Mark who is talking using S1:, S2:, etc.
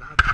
S1: love